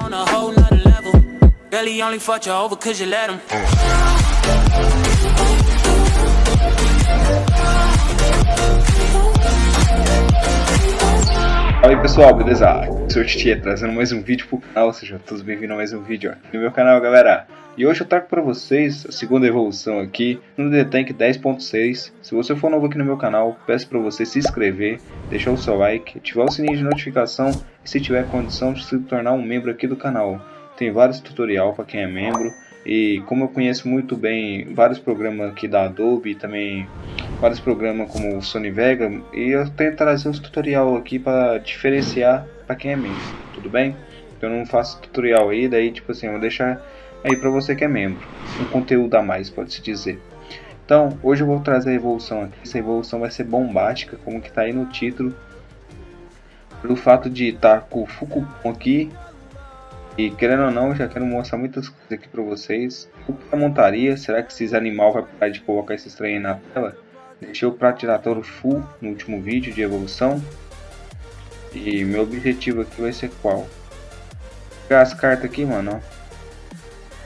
On a whole nother level. Only fucked you over cause you let him. Fala aí pessoal, beleza? Aqui sou o Titia trazendo mais um vídeo pro canal, sejam todos bem-vindos a mais um vídeo aqui no meu canal, galera. E hoje eu trago para vocês a segunda evolução aqui no The Tank 10.6. Se você for novo aqui no meu canal, peço para você se inscrever, deixar o seu like, ativar o sininho de notificação e se tiver condição de se tornar um membro aqui do canal. Tem vários tutorial para quem é membro e como eu conheço muito bem vários programas aqui da Adobe também vários programas como o Sony Vega e eu tento trazer os tutorial aqui para diferenciar para quem é membro, tudo bem? Eu não faço tutorial aí, daí tipo assim, eu vou deixar aí para você que é membro, um conteúdo a mais, pode-se dizer. Então, hoje eu vou trazer a evolução aqui, essa evolução vai ser bombástica, como que tá aí no título. Pelo fato de estar tá com o Fukupom aqui, e querendo ou não, eu já quero mostrar muitas coisas aqui para vocês. O que montaria, será que esses animal vai parar de colocar esses trem na tela? Deixei o prato giratório full no último vídeo de evolução. E meu objetivo aqui vai ser qual? Pegar as cartas aqui, mano, ó.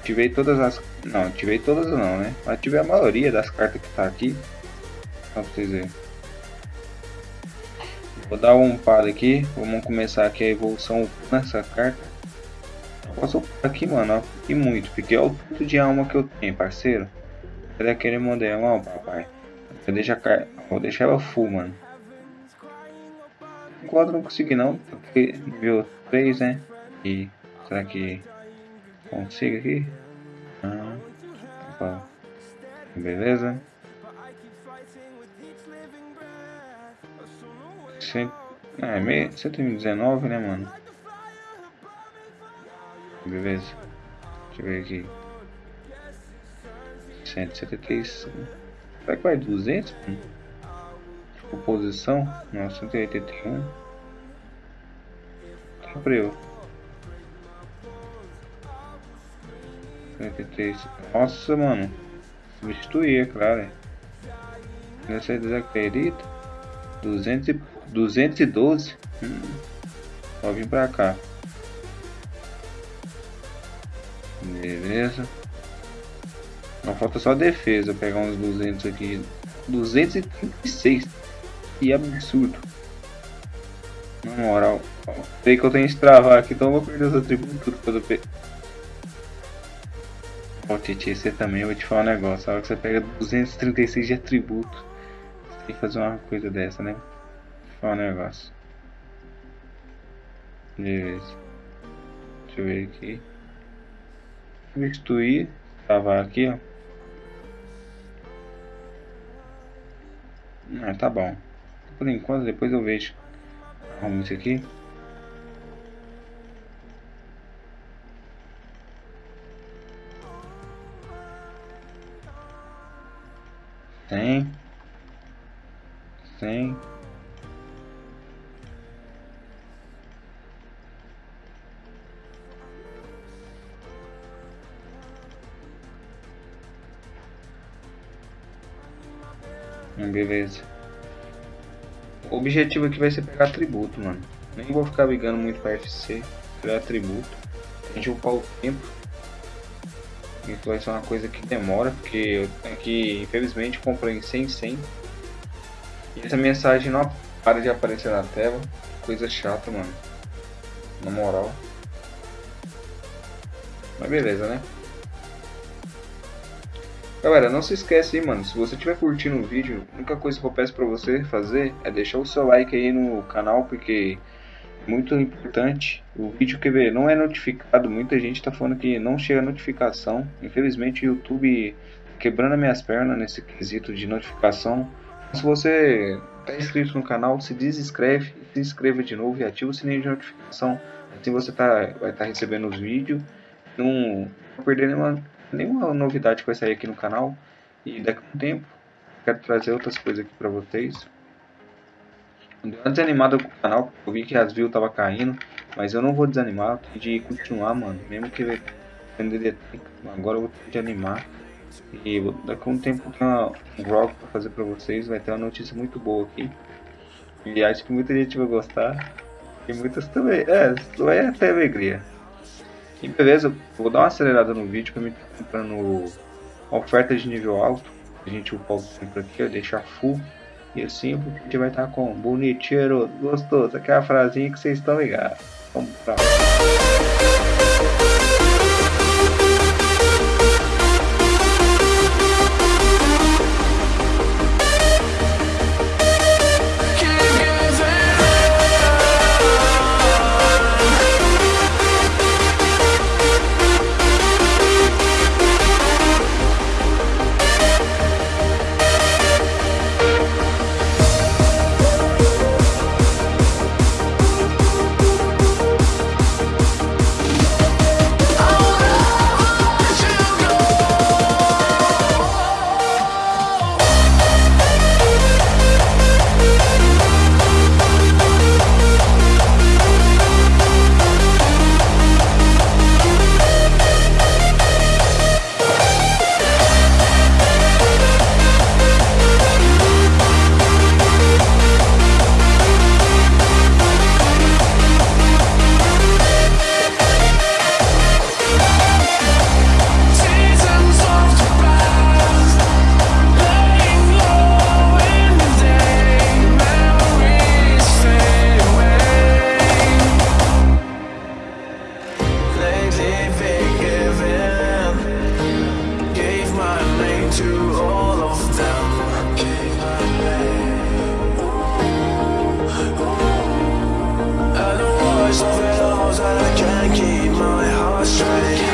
Ativei todas as... Não, ativei todas não, né? Ativei a maioria das cartas que tá aqui. Só pra vocês verem. Vou dar um par aqui. Vamos começar aqui a evolução nessa carta. Posso aqui, mano. E muito. Porque olha o tanto de alma que eu tenho, parceiro. Cadê aquele modelo, ó, papai? Vou deixar, car... Vou deixar ela full, mano. Enquanto não consegui não, porque nível 3, né? E será que consigo aqui? Ah, tá. Beleza. Cent... É, meio... 119, né, mano? Beleza. Deixa eu ver aqui. 173. Será que vai 200? Composição? Não, 181. Tá eu. 43. Nossa, mano. Substituir, é claro. Você desacredita? 200 e, 212. Hum. Vou vir pra cá. Beleza. Não falta só defesa. Pegar uns 200 aqui. 236. Que absurdo. Na moral. Sei que eu tenho que travar aqui, então eu vou perder os atributos tudo quando eu Ó, Titi, você também, eu vou te falar um negócio. A hora que você pega 236 de atributo, você tem que fazer uma coisa dessa, né? Vou falar um negócio. Beleza. Deixa eu ver aqui. Substituir. Travar aqui, ó. Ah, tá bom. Por enquanto, depois eu vejo. Arrumo isso aqui. Tem. Tem. Beleza. O objetivo aqui vai ser pegar atributo, mano. Nem vou ficar ligando muito para FC. Pegar atributo. A gente upar o tempo. Isso vai ser uma coisa que demora, porque eu tenho que, infelizmente, comprei em 100 100. E essa mensagem não para de aparecer na tela. Coisa chata, mano. Na moral. Mas beleza, né? Galera, não se esquece aí, mano, se você estiver curtindo o vídeo, a única coisa que eu peço pra você fazer é deixar o seu like aí no canal, porque muito importante. O vídeo que ver não é notificado, muita gente está falando que não chega notificação. Infelizmente o YouTube quebrando as minhas pernas nesse quesito de notificação. Se você está inscrito no canal, se desinscreve, se inscreva de novo e ativa o sininho de notificação. Assim você tá, vai estar tá recebendo os vídeos. Não vai perder nenhuma, nenhuma novidade que vai sair aqui no canal. E daqui a um tempo quero trazer outras coisas aqui para vocês. Deu uma desanimada com o canal, eu vi que as views tava caindo, mas eu não vou desanimar, eu de continuar, mano. Mesmo que agora eu vou ter de animar. E daqui a um tempo tem um vlog pra fazer pra vocês, vai ter uma notícia muito boa aqui. E acho que muita gente vai gostar. E muitas também. É, vai até alegria. E beleza, vou dar uma acelerada no vídeo que eu me comprando oferta de nível alto. A gente upar o tempo aqui, deixar full. E assim o vídeo vai estar com bonitinho, gostoso. Aquela frasinha que vocês estão ligados. Vamos pra lá. living Gave my name to all of them. I don't I can't keep my heart straight.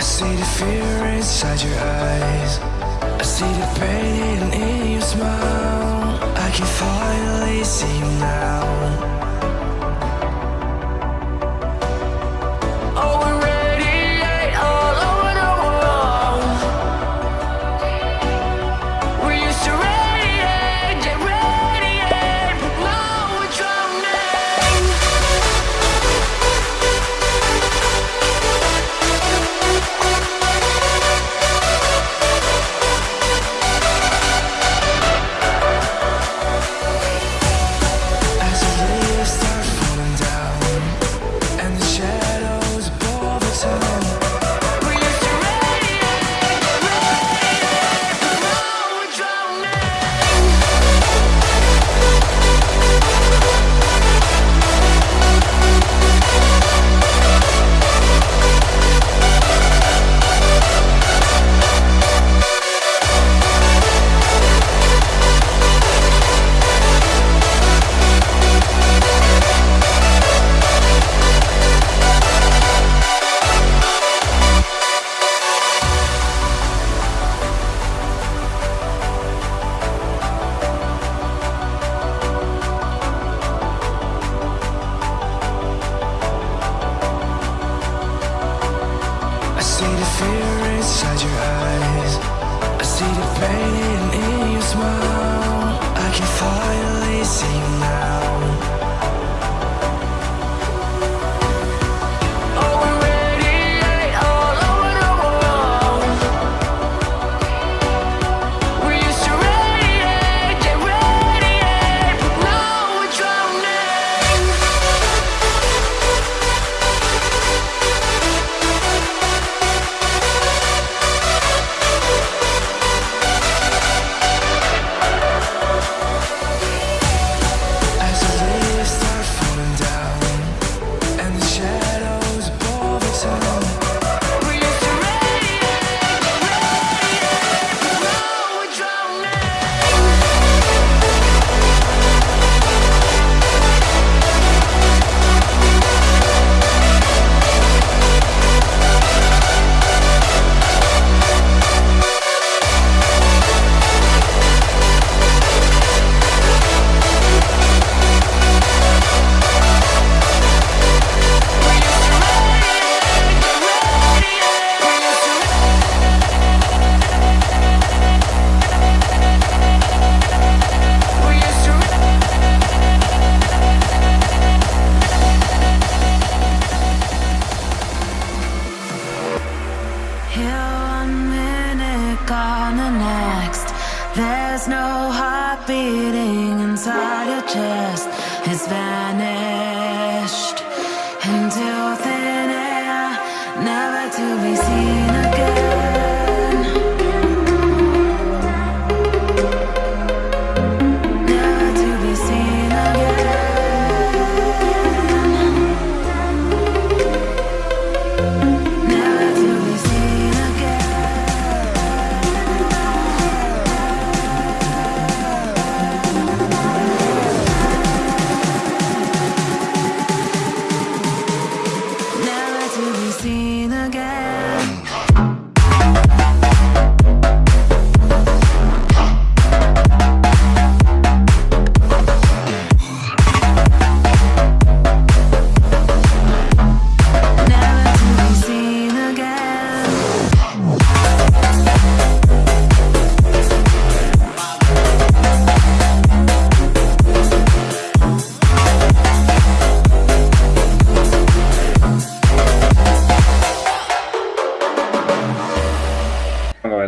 I see the fear inside your eyes. I see the pain hidden in your smile. I can finally see you now. Never to be seen again.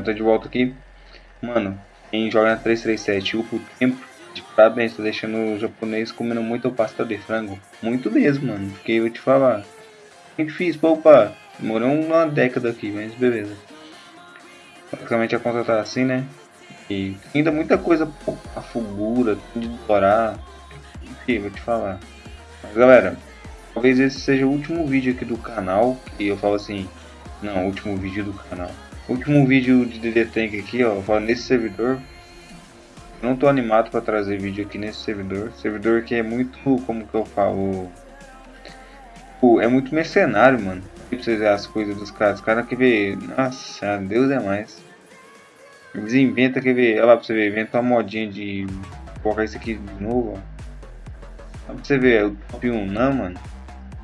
Galera, tô de volta aqui. Mano, quem joga na 337 upa o tempo, de parabéns, tá deixando o japonês comendo muito pasta de frango. Muito mesmo, mano. Porque eu te falar. É difícil pra upar. Demorou uma década aqui, mas beleza. Basicamente a conta tá assim, né? E ainda muita coisa, a fulgura, tudo de dourar. Enfim, vou te falar. Mas galera, talvez esse seja o último vídeo aqui do canal. Que eu falo assim, não, último vídeo do canal. Último vídeo de DD Tank aqui, ó, nesse servidor. Não tô animado para trazer vídeo aqui nesse servidor. Servidor que é muito, como que eu falo, Pô, é muito mercenário, mano. Pra vocês verem as coisas dos caras. Os caras que vê. Nossa, Deus é mais. Eles inventam, quer ver? Olha lá pra você ver, inventa uma modinha de colocar isso aqui de novo, ó. Pra você ver, o top 1 não, mano.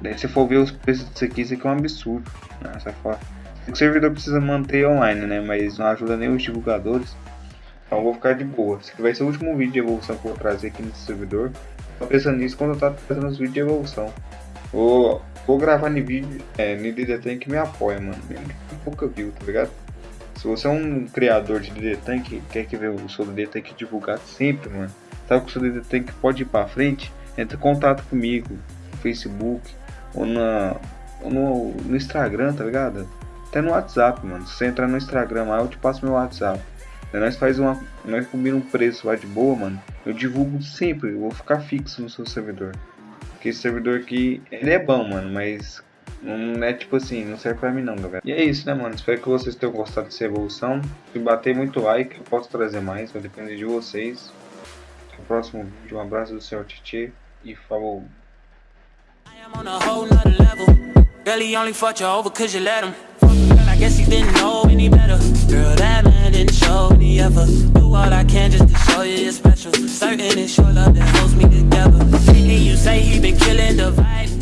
Daí se for ver os preços disso aqui, isso aqui é um absurdo. Nossa, é foda. O servidor precisa manter online, né? Mas não ajuda nem os divulgadores. Então vou ficar de boa. Esse aqui vai ser o último vídeo de evolução que eu vou trazer aqui nesse servidor. Tô pensando nisso quando eu tava fazendo os vídeos de evolução. Vou, vou gravar no vídeo, é, no DD Tank que me apoia, mano. Tem pouca view, tá ligado? Se você é um criador de DD Tank, quer que ver o seu DD Tank divulgado sempre, mano. Sabe que o seu DD Tank pode ir pra frente? Entre em contato comigo no Facebook ou, na, ou no, no Instagram, tá ligado? Até no WhatsApp, mano. Se você entrar no Instagram lá, eu te passo meu WhatsApp. Daí nós faz uma. Nós combina um preço lá de boa, mano. Eu divulgo sempre, eu vou ficar fixo no seu servidor. Porque esse servidor aqui, ele é bom, mano, mas não é tipo assim, não serve pra mim não, galera. E é isso, né, mano? Espero que vocês tenham gostado dessa evolução. Se bater muito like, eu posso trazer mais, vai depender de vocês. Até o próximo vídeo. Um abraço do Sr. Titi e falou. Didn't know any better. Girl, that man didn't show me ever. Do all I can just to show you you're special. Certain it's your love that holds me together. And you say he been killing the vibe.